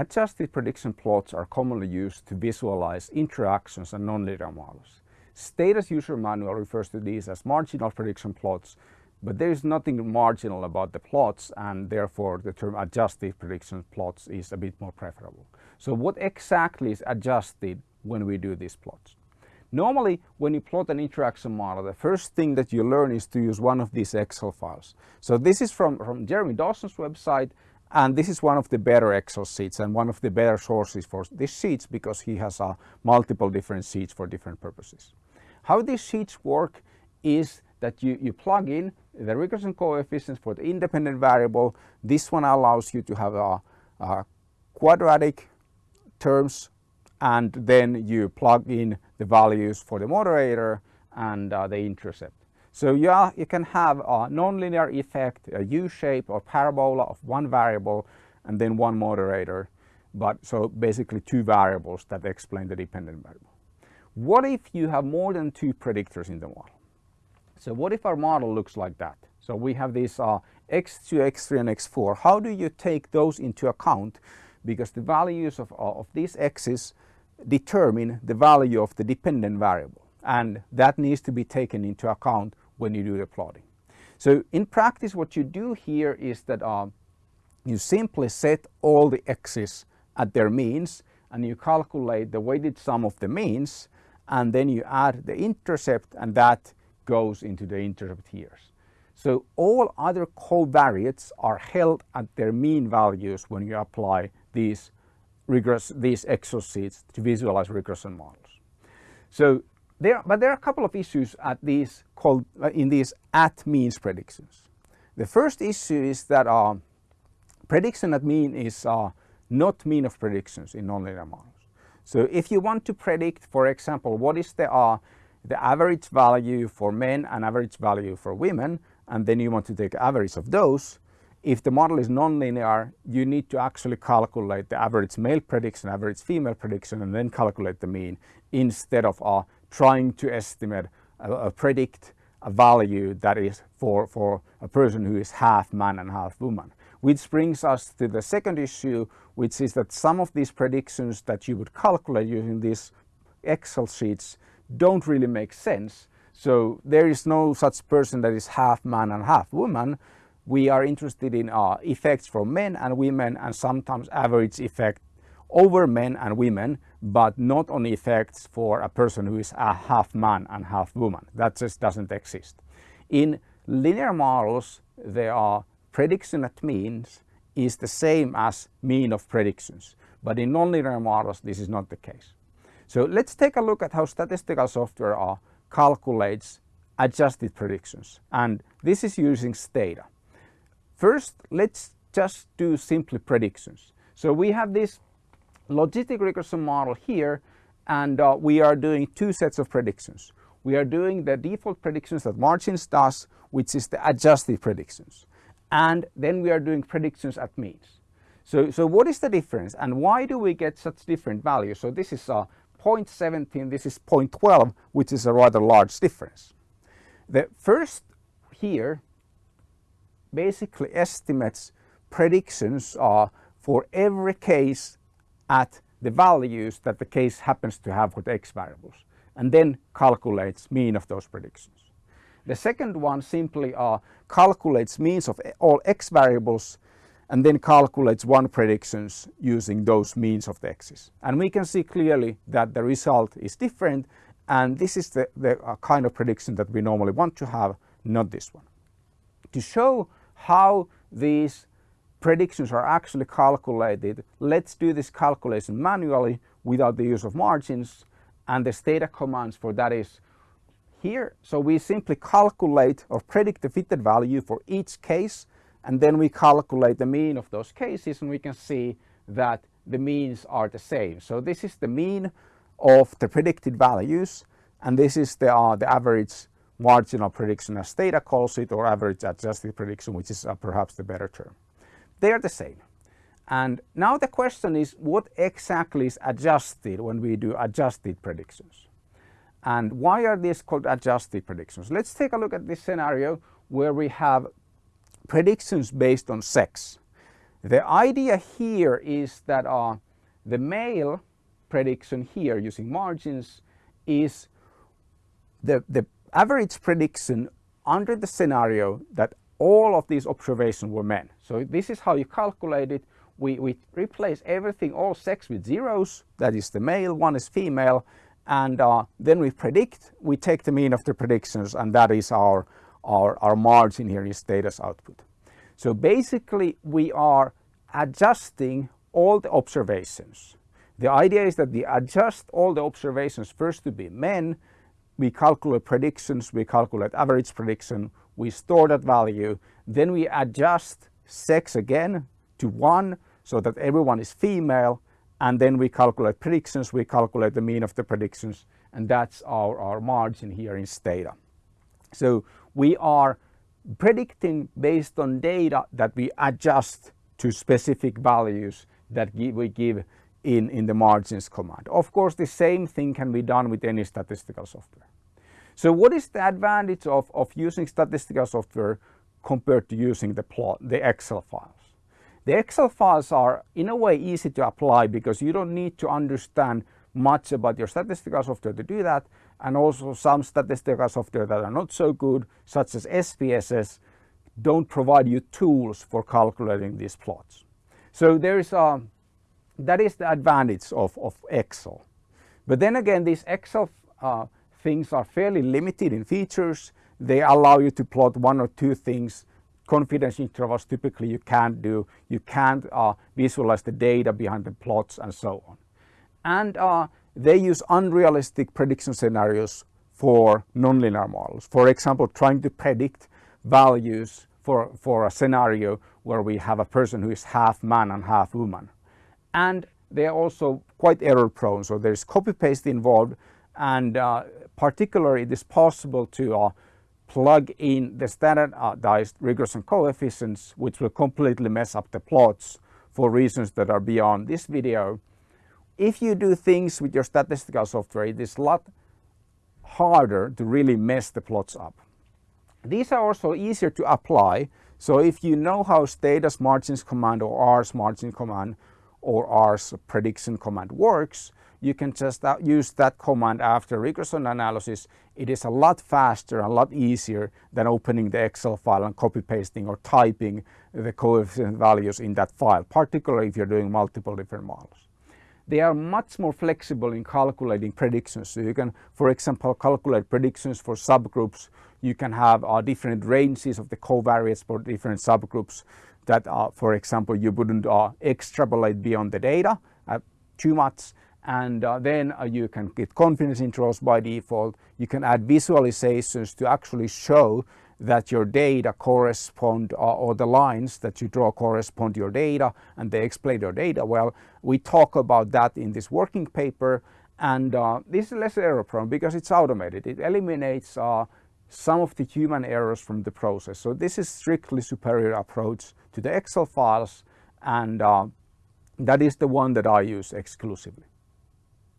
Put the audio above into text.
adjusted prediction plots are commonly used to visualize interactions and nonlinear models. Stata's user manual refers to these as marginal prediction plots, but there is nothing marginal about the plots and therefore the term adjusted prediction plots is a bit more preferable. So what exactly is adjusted when we do these plots? Normally, when you plot an interaction model, the first thing that you learn is to use one of these Excel files. So this is from, from Jeremy Dawson's website, and this is one of the better Excel sheets and one of the better sources for these sheets because he has uh, multiple different sheets for different purposes. How these sheets work is that you, you plug in the regression coefficients for the independent variable. This one allows you to have a, a quadratic terms and then you plug in the values for the moderator and uh, the intercept. So yeah, you can have a nonlinear effect, a U-shape or parabola of one variable and then one moderator. But so basically two variables that explain the dependent variable. What if you have more than two predictors in the model? So what if our model looks like that? So we have these uh, x2, x3 and x4. How do you take those into account? Because the values of, uh, of these x's determine the value of the dependent variable and that needs to be taken into account when you do the plotting. So in practice what you do here is that uh, you simply set all the x's at their means and you calculate the weighted sum of the means and then you add the intercept and that goes into the intercept here. So all other covariates are held at their mean values when you apply these regress these Excel to visualize regression models. So there, but there are a couple of issues at these called uh, in these at means predictions. The first issue is that uh, prediction at mean is uh, not mean of predictions in nonlinear models. So if you want to predict, for example, what is the uh, the average value for men and average value for women, and then you want to take average of those, if the model is nonlinear, you need to actually calculate the average male prediction, average female prediction, and then calculate the mean instead of uh, trying to estimate, uh, predict a value that is for, for a person who is half man and half woman. Which brings us to the second issue, which is that some of these predictions that you would calculate using these Excel sheets don't really make sense. So there is no such person that is half man and half woman we are interested in uh, effects from men and women and sometimes average effect over men and women, but not on effects for a person who is a half man and half woman. That just doesn't exist. In linear models, there are prediction at means is the same as mean of predictions. But in nonlinear models, this is not the case. So let's take a look at how statistical software uh, calculates adjusted predictions. And this is using Stata. First, let's just do simply predictions. So we have this logistic regression model here and uh, we are doing two sets of predictions. We are doing the default predictions that Margins does, which is the adjusted predictions. And then we are doing predictions at means. So, so what is the difference and why do we get such different values? So this is a 0.17, this is 0.12, which is a rather large difference. The first here basically estimates predictions are for every case at the values that the case happens to have with x variables and then calculates mean of those predictions. The second one simply calculates means of all x variables and then calculates one predictions using those means of the x's. And we can see clearly that the result is different and this is the, the uh, kind of prediction that we normally want to have, not this one. To show how these predictions are actually calculated. Let's do this calculation manually without the use of margins and the Stata commands for that is here. So we simply calculate or predict the fitted value for each case and then we calculate the mean of those cases and we can see that the means are the same. So this is the mean of the predicted values and this is the, uh, the average marginal prediction as Stata calls it or average adjusted prediction which is uh, perhaps the better term. They are the same. And now the question is what exactly is adjusted when we do adjusted predictions? And why are these called adjusted predictions? Let's take a look at this scenario where we have predictions based on sex. The idea here is that uh, the male prediction here using margins is the, the average prediction under the scenario that all of these observations were men. So this is how you calculate it. We, we replace everything, all sex with zeros, that is the male, one is female, and uh, then we predict, we take the mean of the predictions and that is our, our, our margin here is Stata's output. So basically we are adjusting all the observations. The idea is that we adjust all the observations first to be men, we calculate predictions, we calculate average prediction, we store that value, then we adjust sex again to one so that everyone is female and then we calculate predictions, we calculate the mean of the predictions and that's our, our margin here in Stata. So we are predicting based on data that we adjust to specific values that we give in, in the margins command. Of course, the same thing can be done with any statistical software. So what is the advantage of, of using statistical software compared to using the plot, the Excel files? The Excel files are in a way easy to apply because you don't need to understand much about your statistical software to do that and also some statistical software that are not so good such as SPSS don't provide you tools for calculating these plots. So there is a, that is the advantage of, of Excel. But then again these Excel uh, things are fairly limited in features. They allow you to plot one or two things confidence intervals typically you can't do. You can't uh, visualize the data behind the plots and so on. And uh, they use unrealistic prediction scenarios for nonlinear models. For example, trying to predict values for, for a scenario where we have a person who is half man and half woman. And they're also quite error prone, so there's copy paste involved and uh, particularly it is possible to uh, plug in the standardized regression coefficients which will completely mess up the plots for reasons that are beyond this video. If you do things with your statistical software it is a lot harder to really mess the plots up. These are also easier to apply so if you know how Stata's margins command or R's margin command or R's prediction command works you can just uh, use that command after regression analysis. It is a lot faster, a lot easier than opening the Excel file and copy pasting or typing the coefficient values in that file, particularly if you're doing multiple different models. They are much more flexible in calculating predictions. So you can, for example, calculate predictions for subgroups. You can have uh, different ranges of the covariates for different subgroups that, uh, for example, you wouldn't uh, extrapolate beyond the data uh, too much and then you can get confidence intervals by default. You can add visualizations to actually show that your data correspond uh, or the lines that you draw correspond to your data and they explain your data well. We talk about that in this working paper and uh, this is less error prone because it's automated. It eliminates uh, some of the human errors from the process. So this is strictly superior approach to the Excel files and uh, that is the one that I use exclusively.